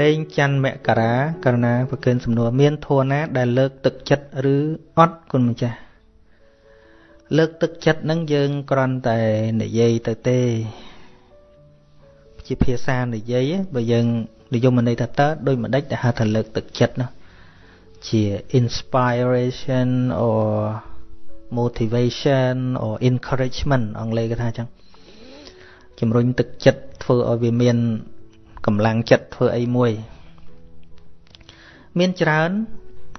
លេងច័ន្ទមករាករណាប្រគិនសំណួរមានធัวណា ដែលលើកទឹកចិត្តឬអត់គុណម្ចាស់លើកទឹកចិត្តនឹងយើងគ្រាន់តែនិយាយទៅទេជាភាសានិយាយបើយើងនិយមន័យថាតើដោយមិនដេចដែលហៅថាលើកទឹកចិត្តនោះជា inspiration or motivation or encouragement អង់គ្លេសគេថាអញ្ចឹងជំរុញទឹកចិត្តធ្វើឲ្យវាមាន កម្លាំងចិត្តធ្វើអីមួយ មានច្រើន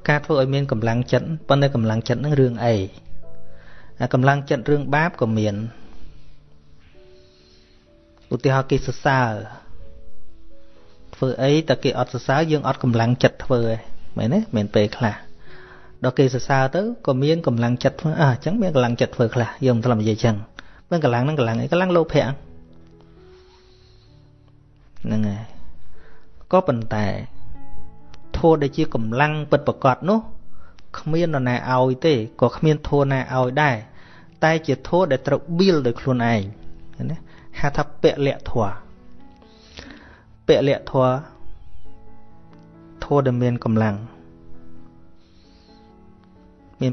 ការធ្វើឲ្យមានកម្លាំងចិត្តប៉ុន្តែកម្លាំងចិត្តនឹងរឿងអីអាកម្លាំងចិត្តរឿងបាបក៏មានឧទាហរណ៍គេសរសើរធ្វើអីតែគេអត់សរសើរយើងអត់កម្លាំងចិត្តធ្វើឯងមែនទេមែនពេលខ្លះដល់គេសរសើរទៅក៏មានកម្លាំងចិត្តធ្វើអើអញ្ចឹងមានកម្លាំងចិត្តធ្វើខ្លះយើងមិនធ្លាប់និយាយអញ្ចឹងមិនកម្លាំងហ្នឹងកម្លាំងអីកម្លាំងលោភៈ ហ្នឹងហើយក៏ប៉ុន្តែធัวដែលជាកម្លាំងពិតប្រកបនោះគ្មាននរណាឲ្យទេក៏គ្មានធัวណាឲ្យដែរតែជាធัวដែលត្រូវបៀលដោយខ្លួនឯងណាហៅថាពលៈធัวពលៈធัวធัวដែលមានកម្លាំងមាន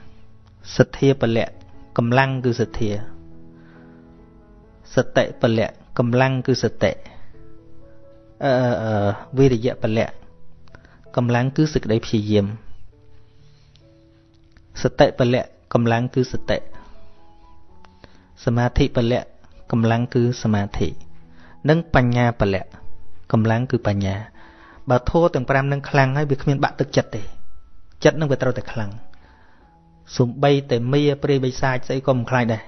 5សទ្ធាពលៈកម្លាំងគឺសទ្ធាសតិពលៈកម្លាំងគឺសតិ អឺវិរិយពលៈកម្លាំងគឺសេចក្តីព្យាយាមសតិពលៈកម្លាំងគឺសតិសមាធិពលៈកម្លាំងគឺសមាធិនិងបញ្ញាពលៈកម្លាំងគឺបញ្ញាបើធัวទាំង5នឹងខ្លាំងហើយវាគ្មានបាក់ទឹកចិត្តទេចិត្តនឹងវាត្រូវតែខ្លាំងសំបីតែមៀព្រាយបិសាចស្អីក៏មិនខ្លាចដែរ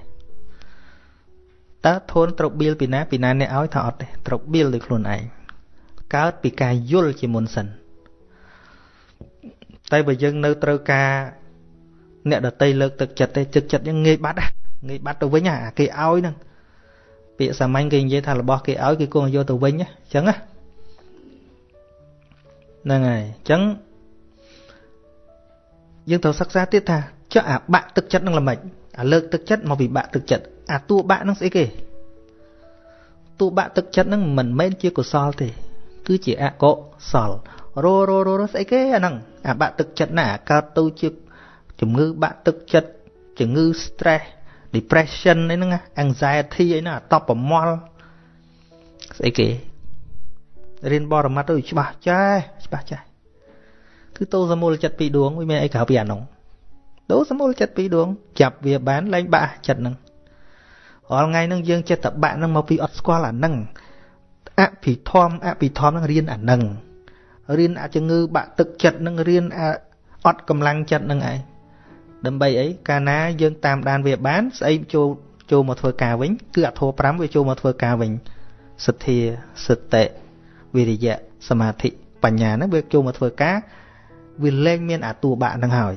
តើធូនត្រូវបៀលពីណាពីណាអ្នកឲ្យថាអត់ទេត្រូវបៀលដោយខ្លួនឯង កើតពីការយល់ជាមុនសិនតែបើយើងនៅត្រូវការអ្នកដតីលើកទឹកចិត្តទេចិត្តចិត្តយើងងាយបាត់ងាយបាត់ទៅវិញអាគេឲ្យហ្នឹងពាក្យសាមញ្ញគេនិយាយថារបស់គេឲ្យគេគង់យកទៅវិញអញ្ចឹងហ្នឹងហើយអញ្ចឹងយើងត្រូវសិក្សាទៀតថាចុះអាបាក់ទឹកចិត្តនឹងល្មិចអាលើកទឹកចិត្តមកវិបាក់ទឹកចិត្តអាតួបាក់នឹងស្អីគេតួបាក់ទឹកចិត្តនឹងមិនមែនជាកុសលទេ គឺជាអកុសលរោរោរោស្អីគេអាហ្នឹងអាបាក់ទឹកចិត្តណាកើតទៅជាជំងឺបាក់ទឹកចិត្តជំងឺ stress depression អីហ្នឹង anxiety អីហ្នឹងអាតបប្រមល់ស្អីគេរៀនបរមត្តទៅច្បាស់ចាស់ច្បាស់ចាស់គឺតោសមូលចិត្តពីរដួងវាមានអីក្រៅពីអានោះតោសមូលចិត្តពីរដួងចាប់វាបានលែងបាក់ចិត្តហ្នឹងរាល់ថ្ងៃហ្នឹងយើងចិត្តតបាក់ហ្នឹងមកពីអត់ស្គាល់អាហ្នឹង អភិធម្មអភិធម្មហ្នឹងរៀនអាហ្នឹងរៀនអាជំងឺបាក់ទឹកចិត្តហ្នឹងរៀនអាអត់កម្លាំងចិត្តហ្នឹងឯងដើម្បីអីកាលណាយើងតាមដានវាបានស្អីចូលចូលមកធ្វើការវិញគឺអធោ5វាចូលមកធ្វើការវិញសទ្ធាសតិវិរិយៈសមាធិបញ្ញាហ្នឹងវាចូលមកធ្វើការវាលែងមានអាតួបាក់ហ្នឹងហើយ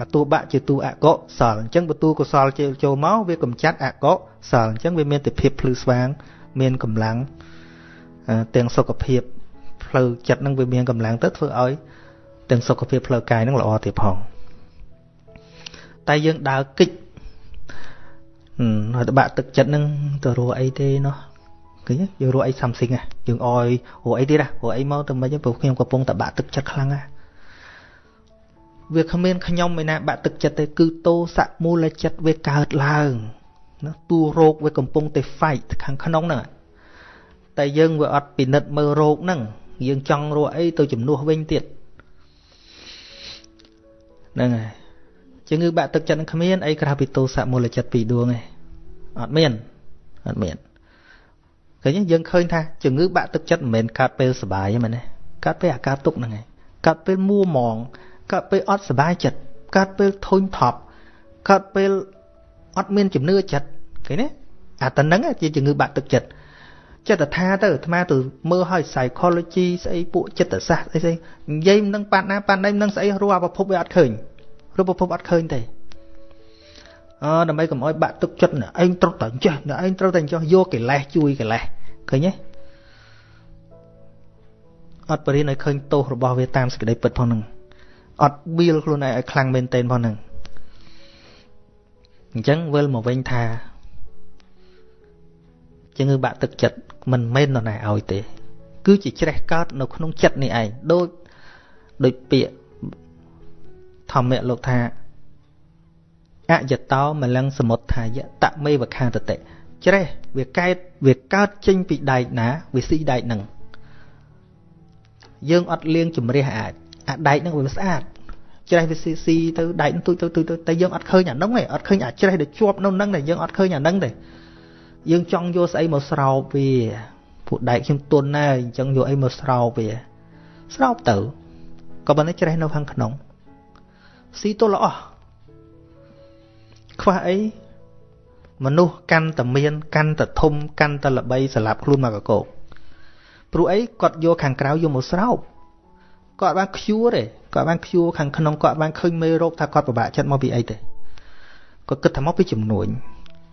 អាតួបាក់ជាតួអកុសលអញ្ចឹងបើតួកុសលចូលមកវាកំចាត់អកុសលអញ្ចឹងវាមានតែភាពភ្លឺស្វាង មានកម្លាំងទាំងសុខភាពផ្លូវចិត្តនឹងវាមានកម្លាំងទៅធ្វើឲ្យទាំងសុខភាពផ្លូវកាយនឹងល្អទៀតផងតែយើងដើរគិចហើយតបាក់ទឹកចិត្តនឹងទៅរស់អីទេណោះឃើញយើងរស់អី something ហ៎យើងអយរស់អីទៀតហ៎រស់អីមកទៅមិនព្រោះខ្ញុំកំពុងតបាក់ទឹកចិត្តខ្លាំងហ៎វាគ្មានខ្ញុំឯណាបាក់ទឹកចិត្តទេគឺតោសៈមូលចិត្តវាកើតឡើង ណាតួរោគវាកំពុងតែ fight ខាងក្នុងហ្នឹងតែយើងវាអត់ពិនិត្យមើលរោគហ្នឹងយើងចង់រកអីទៅជំនួសវិញទៀតហ្នឹងហើយជំងឺបាក់ទឹកចិត្តនឹងគ្មានអីក្រៅពីទោសៈមូលចិត្តពីរដួងឯងអត់មានអត់មានឃើញយើងឃើញថាជំងឺបាក់ទឹកចិត្តមិនមែនកើតពេលសុបាយទេមែនទេកើតពេលអាការទុកហ្នឹងឯងកើតពេលមួម៉ងកើតពេលអត់សុបាយចិត្តកើតពេលធុញថប់កើតពេល អត់មានជំនឿចិត្តឃើញទេអាតនឹងជាជំងឺបាក់ទឹកចិត្តចិត្តថាទៅអាត្មាទៅមើលឲ្យ psychology ស្អីពួកចិត្តសាស្ត្រអីស្អីនិយាយមិនដឹងប៉ាត់ណាប៉ាត់ណៃមិនដឹងស្អីរស់អាប្រភពវាអត់ឃើញរស់ប្រភពអត់ឃើញទេអឺដើម្បីកុំឲ្យបាក់ទឹកចិត្តឯងត្រូវតែចេះឯងត្រូវតែចេះយកកិលេសជួយកិលេសឃើញទេអត់បរិញ្ញាឲ្យឃើញទោសរបស់វាតាមសេចក្តីពិតផងហ្នឹងអត់បៀលខ្លួនឯងឲ្យខ្លាំងមែនទែនផងហ្នឹង អញ្ចឹងវិលមកវិញថាជំងឺបាក់ទឹកចិត្តមិនមែននរណាឲ្យទេ គឺជាច្រេះកើតនៅក្នុងចិត្តនេះឯងដូចដូចពាក្យធម្មៈលោកថាអយតោមលੰសមុទ្ថាយតមេវខាតតិច្រេះវាកែតវាកើតចេញពីដែកណាវាស៊ីដែកហ្នឹងយើងអត់លាងជំរះអាចអាដែកហ្នឹងវាស្អាត ច្រេះវាស៊ីស៊ីទៅដែកទូចទៅទូចទៅតែយើងអត់ឃើញអាហ្នឹងទេអត់ឃើញអាច្រេះដែលជាប់នៅហ្នឹងទេយើងអត់ឃើញអាហ្នឹងទេយើងចង់យកស្អីមកស្រោបវាពួកដែកខ្ញុំទុនណាស់អញ្ចឹងយកអីមកស្រោបវា ស្រោបទៅក៏ប៉ុន្តែច្រេះនៅខាងក្នុងស៊ីទល់ល្អខ្វះអីមនុស្សកាន់តែមាន កាន់តែធំកាន់តែល្បីសម្រាប់ខ្លួនមកកកោព្រោះអីគាត់យកខាងក្រៅយកមកស្រោប គាត់បានខ្ជួទេគាត់បានខ្ជួខាងក្នុងគាត់បានឃើញមេរោគថាគាត់ពិបាកចិត្តមកពីអីទេគាត់គិតថាមកពីចំនួន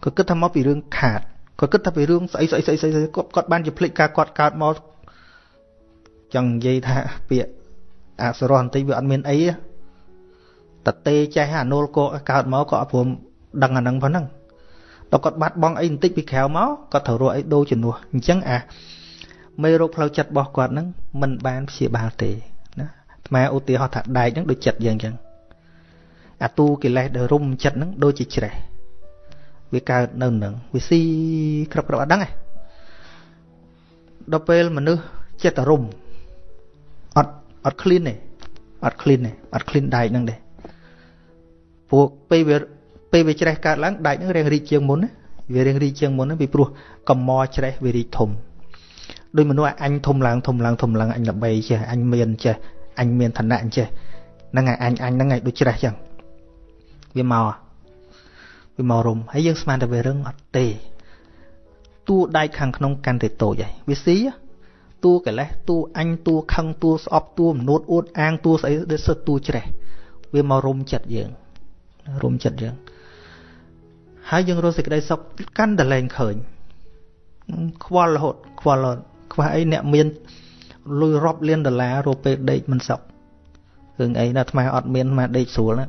គាត់គិតថាមកពីរឿងខាតគាត់គិតថាពីរឿងស្អីស្អីស្អីស្អីគាត់គាត់បានជាភ្លេចការគាត់កើតមកចង់និយាយថាពាក្យអសរោះបន្តិចវាអត់មានអីតទេចេះអានុលកកើតមកក៏អត់ព្រមដឹងអានឹងប៉ុណ្ណឹងដល់គាត់បាត់បង់អីបន្តិចពីក្រៅមកគាត់ត្រូវរកអីដូរជំនួសអញ្ចឹងអាមេរោគផ្លូវចិត្តរបស់គាត់ហ្នឹងมันបានព្យាបាលទេ ណាអាត្មាឧទាហរណ៍ថាដែកហ្នឹងដូចចិត្តយើងអញ្ចឹងអាទូកិលេសដែលរុំចិត្តហ្នឹងដូចជាច្រេះវាកើតនៅនឹងវាស៊ីក្របក្របអត់ដឹងទេដល់ពេលមនុស្សចិត្តរុំអត់អត់ clean ទេអត់ clean ទេអត់ clean ដែកហ្នឹងទេពួកពេលវាពេលវាច្រេះកើតឡើងដែកហ្នឹងរៀងរីកជាងមុនណាវារៀងរីកជាងមុនណាពីព្រោះកំមច្រេះវារីកធំដោយមនុស្សអញធំឡើងធំឡើងធំឡើងអញល្បីចេះអញមានចេះ អញមានឋានៈអញ្ចេះហ្នឹងហើយអញអញហ្នឹងហើយដូចច្រេះចឹងវាមកវាមករំហើយយើងស្មានតែវារឹងអត់ទេតួដែកខាងក្នុងកាន់តែតូចហើយវាស៊ីតួកិលេសតួអញតួខឹងតួស្អប់តួមនួតអួតអាងតួស្អីដូចសិតតួច្រេះវាមករុំចិត្តយើងរុំចិត្តយើងហើយយើងរស់សេចក្តីសុខកាន់តែលែងឃើញខ្វល់រហូតខ្វល់រហូតខ្វះអីអ្នកមាន លុយរាប់លានដុល្លាររកពេលដេកមិនសុខរឿងអីណាអាត្មាអត់មានអាត្មាដេកស្រួលណា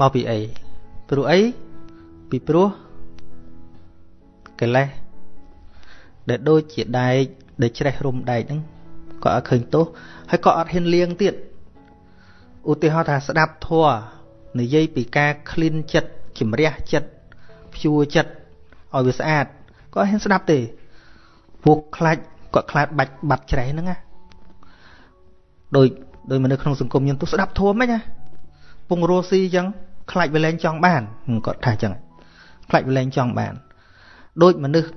មកពីអីព្រោះអីពីព្រោះកិលេសដែលដូចជាដែកដែលច្រេះរុំដែកហ្នឹងក៏អត់ឃើញទោសហើយក៏អត់ហ៊ានលៀងទៀតឧទាហរណ៍ថាស្ដាប់ធัวនិយាយពីការក្លៀនចិត្តជំរះចិត្តព្យួរចិត្ត ឲ្យវាស្អាតក៏ហ៊ានស្ដាប់ទេពួកខ្លាច់គាត់ខ្លាចបាច់បាត់ច្រេះហ្នឹងណាដោយដោយមនុស្សក្នុងសង្គមយើងទៅស្ដាប់ធัวមិនណាពងរស់ស៊ីអញ្ចឹងខ្លាច់វាលែងចង់បានគាត់ថាអញ្ចឹងខ្លាច់វាលែងចង់បានដូចមនុស្ស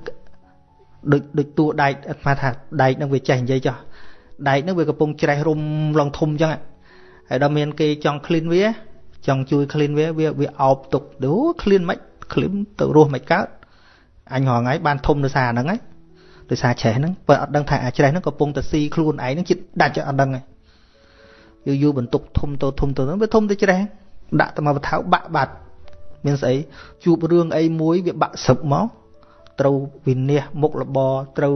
ដូចដូចតួដែកអាត្មាថាដែកនឹងវាចេះនិយាយចោះដែកនឹងវាកំពុងច្រេះរុំឡងធំអញ្ចឹងហើយដល់មានគេចង់ clean វាចង់ជួយ clean វាវាវាអោបទុកទៅ clean មិន clean ទៅរស់មិនកើត អញរងថ្ងៃបានធំដោយសារហ្នឹងហើយដោយសារច្រេះហ្នឹងបើអត់ដឹងថាអាច្រេះហ្នឹងកំពុងតែស៊ីខ្លួនឯងហ្នឹងចិត្តដាច់អត់ដឹងហើយយូរយូរបន្ទុកធំទៅធំទៅវាធំទៅច្រេះដាក់ទៅមកបថៅបាក់បាត់មានស្អីជួបរឿងអីមួយវាបាក់សឹកមកត្រូវវិនិច្ឆ័យមុខលបត្រូវ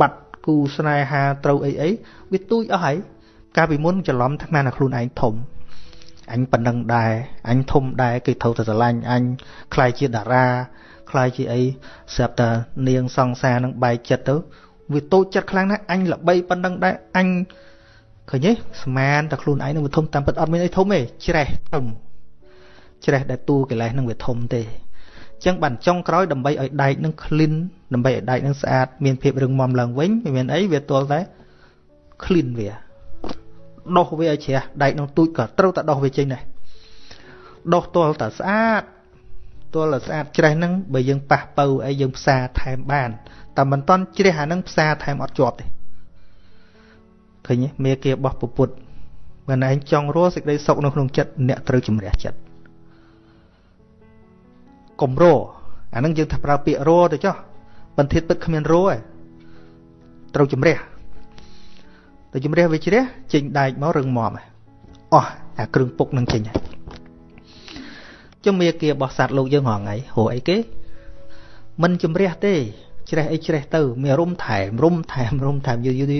បាត់គូស្នេហាត្រូវអីអីវាទូចអស់ហើយកាលពីមុនច្រឡំថាណាខ្លួនឯងធំអញប៉ុណ្ណឹងដែរអញធំដែរគេត្រូវតែស្រឡាញ់អញខ្លាយជាតារា ខ្លាយជាអីស្រាប់តែនាងសង្សារនឹងបែកចិត្តទៅវាតូចចិត្តខ្លាំងណាស់អញល្បីប៉ុណ្ណឹងដែរអញឃើញទេស្មានតែខ្លួនឯងនឹងវាធំតាមពិតអត់មានអីធំទេច្រេះធំច្រេះដែលតួកិលេសនឹងវាធំទេអញ្ចឹងបានចុងក្រោយដើម្បីឲ្យដែកនឹង clean ដើម្បីឲ្យដែកនឹងស្អាតមានភាពរឹងមាំឡើងវិញមិនមានអីវាទាល់តែ clean វាដោះវាឲ្យជ្រះដែកនឹងទូចក៏ត្រូវតែដោះវាចេញដែរដោះទាល់តែស្អាត ទាល់តែស្អាតច្រេះហ្នឹងបើយើងប៉ះពៅអីយើងផ្សារថែមបានតែមិនតន់ជ្រះអាហ្នឹងផ្សារថែមអត់ជាប់ទេឃើញទេមេគារបស់ពុទ្ធមិនឯងចង់រស់សេចក្តីសុខនៅក្នុងចិត្តអ្នកត្រូវជំរះចិត្តកុំរអាហ្នឹងយើងថាប្រើពាក្យរទៅចុះបន្ទាតពិតគ្មានរទេត្រូវជំរះទៅជំរះវាជ្រះចេញដែកមករឹងមាំអស់អាគ្រឿងពុកនឹងចេញ ជំរាគារបស់សត្វលោកយើងរងថ្ងៃហៅអីគេមិនជំរះទេ ជ្រះអីជ្រះទៅមានរុំថែមរុំថែមរុំថែមយូរយូរ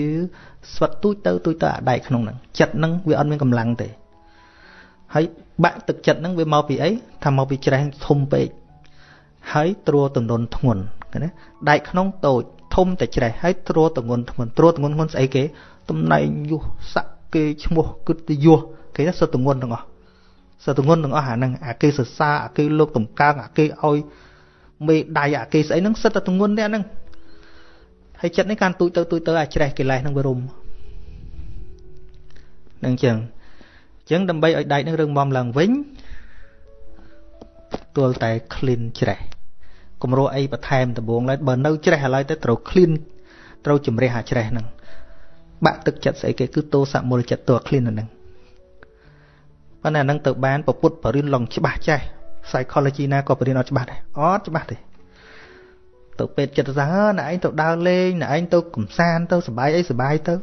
ស្វិតទូចទៅទូចទៅអាដែកក្នុងហ្នឹងចិត្តហ្នឹងវាអត់មានកម្លាំងទេហើយបាក់ទឹកចិត្តហ្នឹងវាមកពីអីថាមកពីជ្រះធំពេកហើយត្រួតទនធ្ងន់ណាដែកក្នុងតូចធំតែច្រេះហើយត្រួតទងន់ធ្ងន់ត្រួតទងន់ធ្ងន់ស្អីគេតំណែងយុះស័កគេឈ្មោះគិតទៅយុះគេថាសុទ្ធទងន់ទាំងអស់ សុទ្ធទងន់ទាំងអស់អាហ្នឹងអាគេសរសើរអាគេលោកតម្កើងអាគេឲ្យមេដៃអាគេស្អីហ្នឹងសិតតែទងន់នេះអាហ្នឹងហើយចិត្តនេះកាន់ទូចទៅទូចទៅអាច្រេះកិលេសហ្នឹងវារុំនឹងចឹងចឹងដើម្បីឲ្យដែកនឹងរឹងមាំឡើងវិញទល់តែ clean ច្រេះគំរោះអីបន្ថែមដំបងឡើយបើនៅច្រេះឥឡូវទៅត្រូវ clean ត្រូវជំរះអាច្រេះហ្នឹងបាក់ទឹកចិត្តស្អីគេគឺតោសមូលចិត្តតួ clean ហ្នឹង ប៉ុន្តែហ្នឹងទៅបានពពុទ្ធបរិញ្ញាឡងច្បាស់ចេះ psychology ណាក៏បរិញ្ញាអត់ច្បាស់ដែរអត់ច្បាស់ទេទៅពេទ្យចិត្តសាណែឯងទៅដើរលេងណែឯងទៅកំសាន្តទៅសบายអីសบายទៅ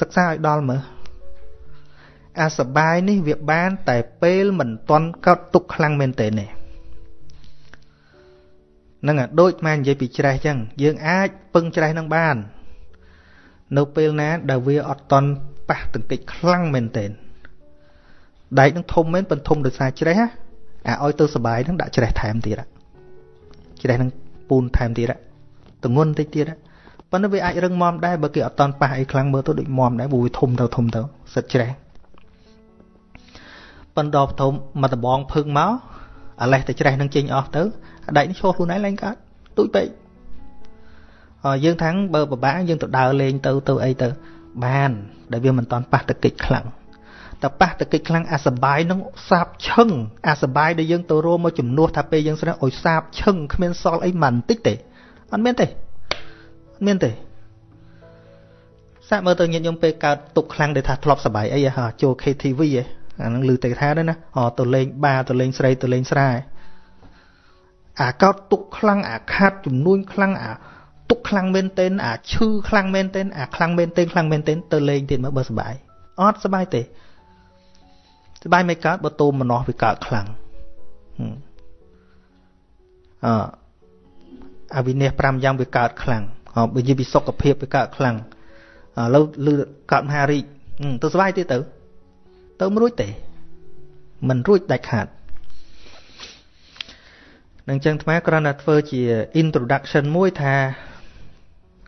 សិក្សាឲ្យដល់មើលអាសបាយនេះវាបាន តែពេលមិនតន់កោតទុកខ្លាំងមែនទេនេះនឹងអាដូចម៉ែនិយាយពីច្រេះចឹងយើងអាចពឹងច្រេះនឹងបាន នៅពេលណាដែលវាអត់តន់ប៉ះទង្គិចខ្លាំងមែនទេ ដែកនឹងធំមែនប៉ុន្តែធំដោយសារច្រេះអាឲ្យទៅសបាយនឹងដាក់ច្រេះថែមទៀតច្រេះនឹងពូនថែមទៀតទងន់តិចទៀតប៉ុន្តែវាអាចរឹងមាំដែរបើគេអត់តន់ប៉ះអីខ្លាំងមើលទៅដូចមាំដែរព្រោះវាធំទៅធំទៅសិតច្រេះប៉ុន្តែដល់ធំមកដបងភឹងមកអាលេះតែច្រេះនឹងចេញអស់ទៅអាដែកនេះឈោះខ្លួនឯងឡើងកើតទូចពេកអយើងថាំងបើពិបាកយើងទៅដើរលេងទៅទៅអីទៅបាន ដែលវាមិនតន់ប៉ះតកិច្ចខ្លាំង តែប៉ះតកិច្ចខ្លាំងអាសបាយនឹងសាបឈឹងអាសបាយដែលយើងទៅរួមមកជំនួសថាពេលយើងស្រើឲ្យសាបឈឹងគ្មានសល់អីមិនតិចទេអត់មានទេអត់មានទេសាក់មើលទៅញាតិញោមពេលកើតទុកខ្លាំងដែលថាធ្លាប់សបាយអីហ่าចូល KTV ហ៎អានឹងឮតែថាដែរណាអទៅលេងបារទៅលេងស្រីទៅលេងស្រែអាកោតទុកខ្លាំងអាខាត់ចំនួនខ្លាំងអាទុកខ្លាំងមែនទែនអាឈឺខ្លាំងមែនទែនអាខ្លាំងមែនទែនខ្លាំងមែនទែនទៅលេងទៀតមើលបើសុបាយអត់សុបាយទេ សបាយមិនកើតបើតូមម្នោះវាកើតខ្លាំងអអវិនិច្ឆ័យ5យ៉ាងវាកើតខ្លាំងបើនិយាយពីសុខភាពវាកើតខ្លាំងឥឡូវលឺកើតមហារីកទៅសុបាយទៀតទៅទៅមិនរួចទេមិនរួចដាច់ខាតនឹងចឹងអាគ្រាន់តែធ្វើជា introduction មួយថា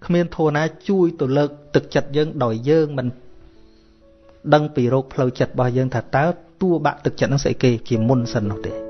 គ្មានធัวណាជួយទៅលើកទឹកចិត្តយើងដោយយើងមិន ដឹងពីរោគផ្លូវចិត្តរបស់យើងថាតើតួបាក់ទឹកចិត្តនឹងស្អីគេជាមុនសិននោះទេ